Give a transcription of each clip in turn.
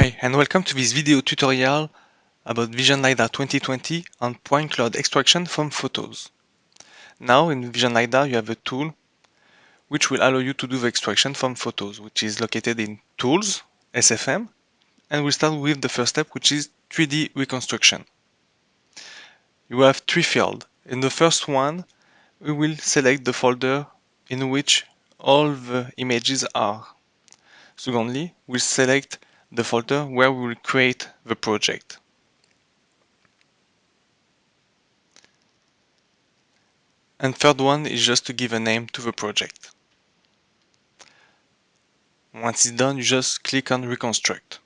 Hi and welcome to this video tutorial about Vision LiDAR 2020 on point cloud extraction from photos. Now in Vision LiDAR you have a tool which will allow you to do the extraction from photos which is located in Tools, SFM and we'll start with the first step which is 3D reconstruction. You have three fields. In the first one we will select the folder in which all the images are. Secondly, we'll select the folder where we will create the project. And third one is just to give a name to the project. Once it's done, you just click on reconstruct.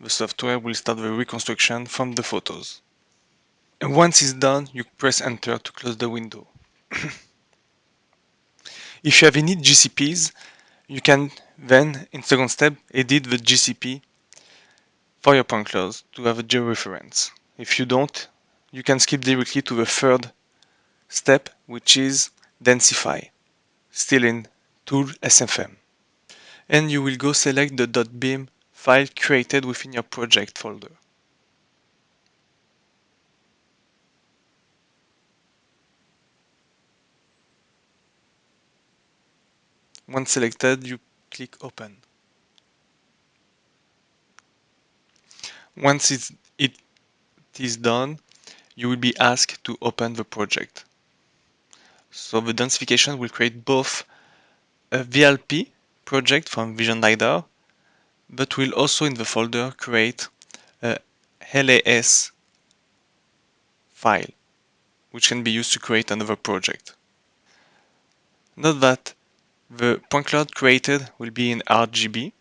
The software will start the reconstruction from the photos. And once it's done, you press enter to close the window. if you have any GCPs, you can then, in second step, edit the GCP for your point cloud to have a georeference. If you don't, you can skip directly to the third step, which is densify, still in Tool SFM. And you will go select the .bin file created within your project folder. Once selected, you click Open. Once it's, it is done, you will be asked to open the project. So the densification will create both a VLP project from Vision LiDAR, but will also in the folder create a LAS file, which can be used to create another project. Note that the point cloud created will be in RGB.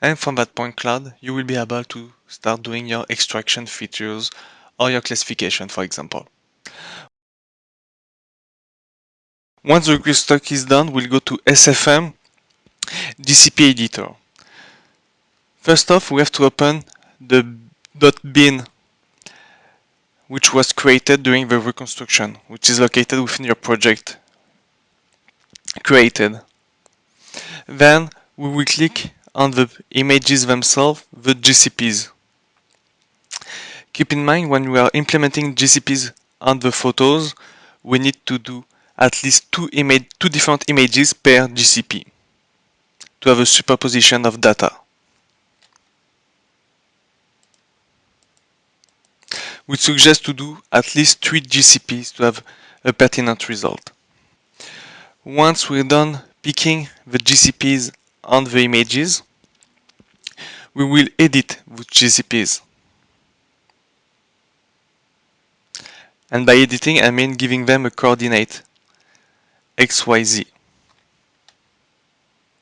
And from that point cloud, you will be able to start doing your extraction features or your classification, for example. Once the restock is done, we'll go to SFM GCP editor. First off, we have to open the .bin which was created during the reconstruction, which is located within your project created. Then we will click on the images themselves, the GCPs. Keep in mind when we are implementing GCPs on the photos, we need to do at least two, image, two different images per GCP to have a superposition of data. We suggest to do at least three GCPs to have a pertinent result. Once we're done picking the GCPs on the images, we will edit the GCPs. And by editing, I mean giving them a coordinate XYZ.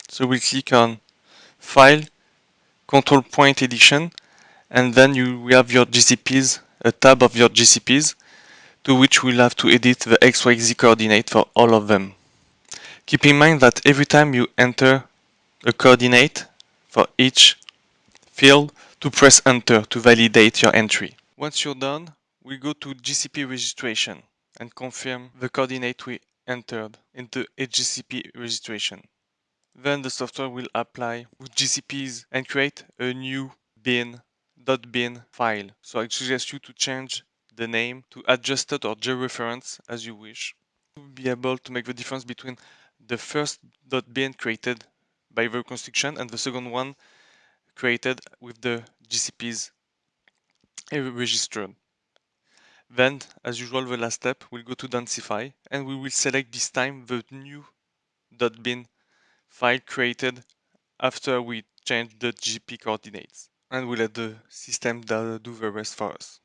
So we'll click on File, Control Point Edition, and then you have your GCPs, a tab of your GCPs, to which we'll have to edit the XYZ coordinate for all of them. Keep in mind that every time you enter a coordinate for each field to press enter to validate your entry. Once you're done, we go to GCP registration and confirm the coordinate we entered into HGCP registration. Then the software will apply with GCPs and create a new bin .bin file. So I suggest you to change the name to adjusted or georeference as you wish. To be able to make the difference between the first .bin created by the reconstruction and the second one created with the GCPs registered. Then, as usual, the last step, we'll go to densify and we will select this time the new dot .bin file created after we change the GP coordinates and we'll let the system do the rest for us.